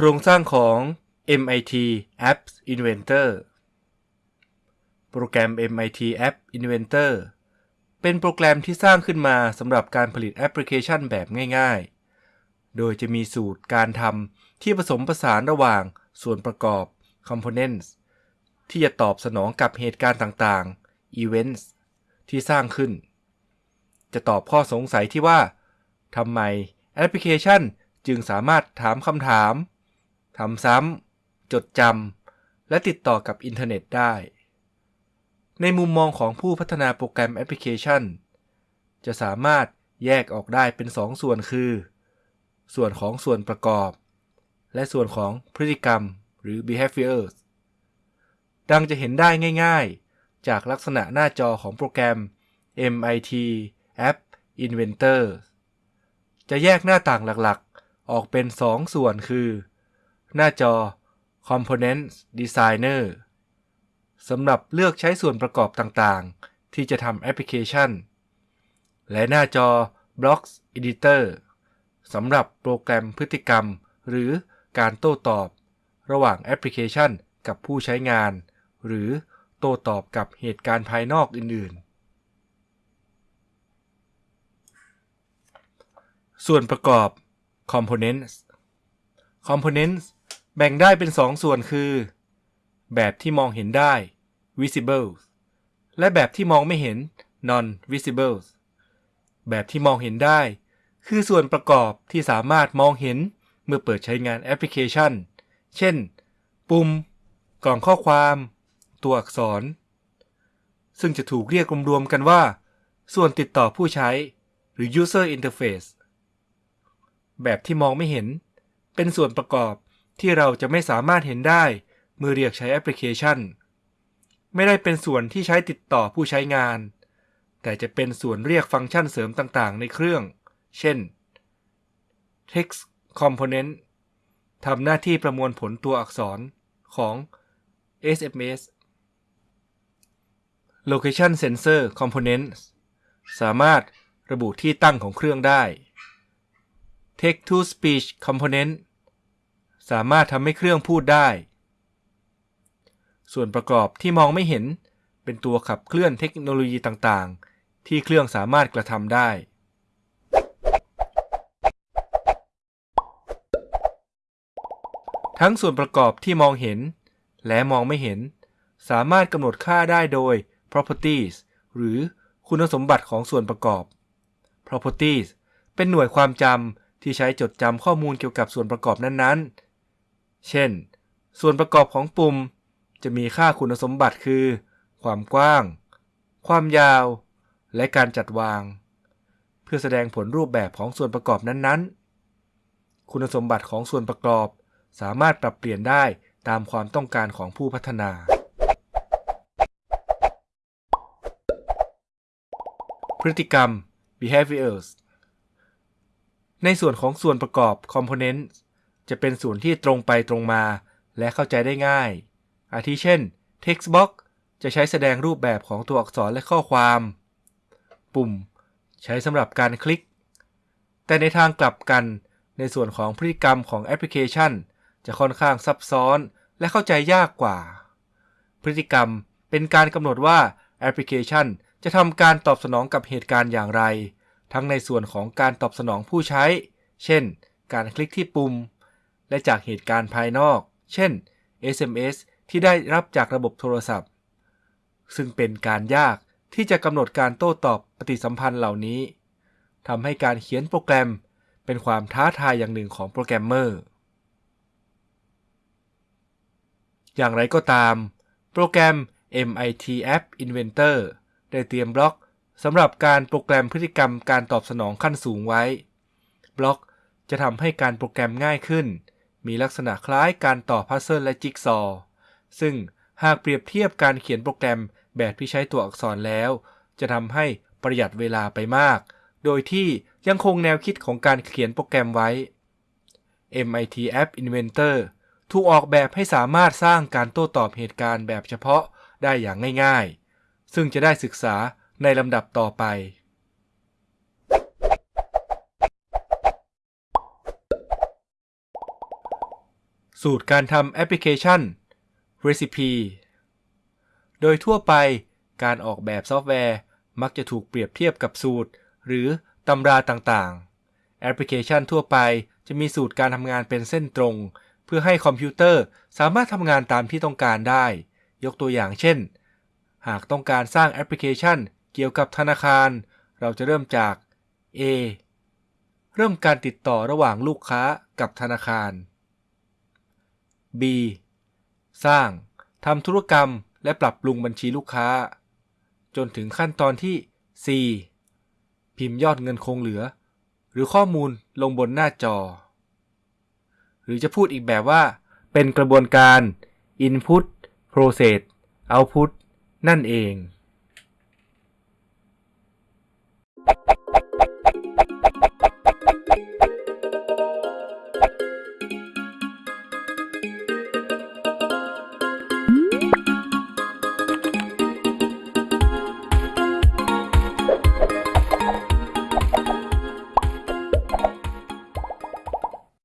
โครงสร้างของ MIT Apps Inventor โปรแกรม MIT App Inventor เป็นโปรแกรมที่สร้างขึ้นมาสำหรับการผลิตแอปพลิเคชันแบบง่ายๆ โดยจะมีสูตรการทำที่ผสมผสานระหว่างส่วนประกอบ components ที่จะตอบสนองกับเหตุการณ์ต่างๆ events ที่สร้างขึ้น จะตอบข้อสงสัยที่ว่าทำไมแอปพลิเคชันจึงสามารถถามคำถาม ทำซ้ำจดจำและติดต่อกับอินเทอร์เน็ตได้ ในมุมมองของผู้พัฒนาโปรแกรมแอปพลิเคชัน จะสามารถแยกออกได้เป็น 2ส่วนคือ ส่วนของส่วนประกอบ และส่วนของพฤติกรรมหรือ behaviors ดังจะเห็นได้ง่ายๆ จากลักษณะหน้าจอของโปรแกรม MIT App Inventor จะแยกหน้าต่างหลักๆ ออกเป็น 2ส่วนคือ หน้าจอ Components Designer สำหรับเลือกใช้ส่วนประกอบต่างๆ ที่จะทำแอปพลิเคชัน และหน้าจอ Blocks Editor สำหรับโปรแกรมพฤติกรรม หรือการโต้ตอบ ระหว่างแอปพลิเคชันกับผู้ใช้งาน หรือโต้ตอบกับเหตุการณ์ภายนอกอื่น ๆ ส่วนประกอบ Components Components แบ่งได้เป็น2ส่วนคือ แบบที่มองเห็นได้ visible และแบบที่มองไม่เห็น non visible แบบที่มองเห็นได้ คือส่วนประกอบที่สามารถมองเห็นเมื่อเปิดใช้งานแอปพลิเคชัน เช่น ปุ่ม กล่องข้อความ ตัวอักษร ซึ่งจะถูกเรียกรวมๆกันว่า ส่วนติดต่อผู้ใช้ หรือ user interface แบบที่มองไม่เห็น เป็นส่วนประกอบ ที่เราจะไม่สามารถเห็นได้เมื่อเรียกใช้แอปพลิเคชัน ไม่ได้เป็นส่วนที่ใช้ติดต่อผู้ใช้งาน แต่จะเป็นส่วนเรียกฟังก์ชันเสริมต่างๆ ในเครื่อง เช่น text component ทำหน้าที่ประมวลผลตัวอักษรของ SMS location sensor component สามารถระบุที่ตั้งของเครื่องได้ text to speech component สามารถทำให้เครื่องพูดได้ ส่วนประกอบที่มองไม่เห็น เป็นตัวขับเคลื่อนเทคโนโลยีต่างๆ ที่เครื่องสามารถกระทำได้ทั้งส่วนประกอบที่มองเห็น และมองไม่เห็น สามารถกำหนดค่าได้โดย properties หรือคุณสมบัติของส่วนประกอบ properties เป็นหน่วยความจำที่ใช้จดจำข้อมูลเกี่ยวกับส่วนประกอบนั้นๆ เช่น ส่วนประกอบของปุ่มจะมีค่าคุณสมบัติคือ ความกว้าง ความยาว และการจัดวาง เพื่อแสดงผลรูปแบบของส่วนประกอบนั้นๆ คุณสมบัติของส่วนประกอบสามารถปรับเปลี่ยนได้ตามความต้องการของผู้พัฒนา พฤติกรรม behaviors ในส่วนของส่วนประกอบ component จะเป็นส่วนที่ตรงไปตรงมาและเข้าใจได้ง่าย อาทิเช่น text box จะใช้แสดงรูปแบบของตัวอักษรและข้อความ ปุ่ม ใช้สำหรับการคลิก แต่ในทางกลับกัน ในส่วนของพฤติกรรมของแอปพลิเคชัน จะค่อนข้างซับซ้อนและเข้าใจยากกว่า พฤติกรรมเป็นการกำหนดว่าแอปพลิเคชันจะทำการตอบสนองกับเหตุการณ์อย่างไร ทั้งในส่วนของการตอบสนองผู้ใช้ เช่น การคลิกที่ปุ่ม และจากเหตุการณ์ภายนอก เช่น SMS ที่ได้รับจากระบบโทรศัพท์ ซึ่งเป็นการยากที่จะกำหนดการโต้ตอบปฏิสัมพันธ์เหล่านี้ทำให้การเขียนโปรแกรมเป็นความท้าทายอย่างหนึ่งของโปรแกรมเมอร์ อย่างไรก็ตาม โปรแกรม MIT App Inventor ได้เตรียมบล็อกสำหรับการโปรแกรมพฤติกรรมการตอบสนองขั้นสูงไว้ บล็อกจะทำให้การโปรแกรมง่ายขึ้น มีลักษณะคล้ายการต่อพัซเซิลและจิ๊กซอว์ซึ่งหากเปรียบเทียบการเขียนโปรแกรมแบบที่ใช้ตัวอักษรแล้ว จะทำให้ประหยัดเวลาไปมาก โดยที่ยังคงแนวคิดของการเขียนโปรแกรมไว้ MIT App Inventor ถูกออกแบบให้สามารถสร้างการโต้ตอบเหตุการณ์แบบเฉพาะได้อย่างง่าย ๆ ซึ่งจะได้ศึกษาในลำดับต่อไป สูตรการทำแอปพลิเคชัน Recipe โดยทั่วไปการออกแบบซอฟต์แวร์มักจะถูกเปรียบเทียบกับสูตร หรือตำราต่างๆ แอปพลิเคชันทั่วไปจะมีสูตรการทำงานเป็นเส้นตรง เพื่อให้คอมพิวเตอร์สามารถทำงานตามที่ต้องการได้ ยกตัวอย่างเช่น หากต้องการสร้างแอปพลิเคชันเกี่ยวกับธนาคาร เราจะเริ่มจาก A เริ่มการติดต่อระหว่างลูกค้ากับธนาคาร B สร้างทำธุรกรรมและปรับปรุงบัญชีลูกค้า จนถึงขั้นตอนที่ C พิมพ์ยอดเงินคงเหลือ หรือข้อมูลลงบนหน้าจอ หรือจะพูดอีกแบบว่า เป็นกระบวนการ Input Process Output นั่นเอง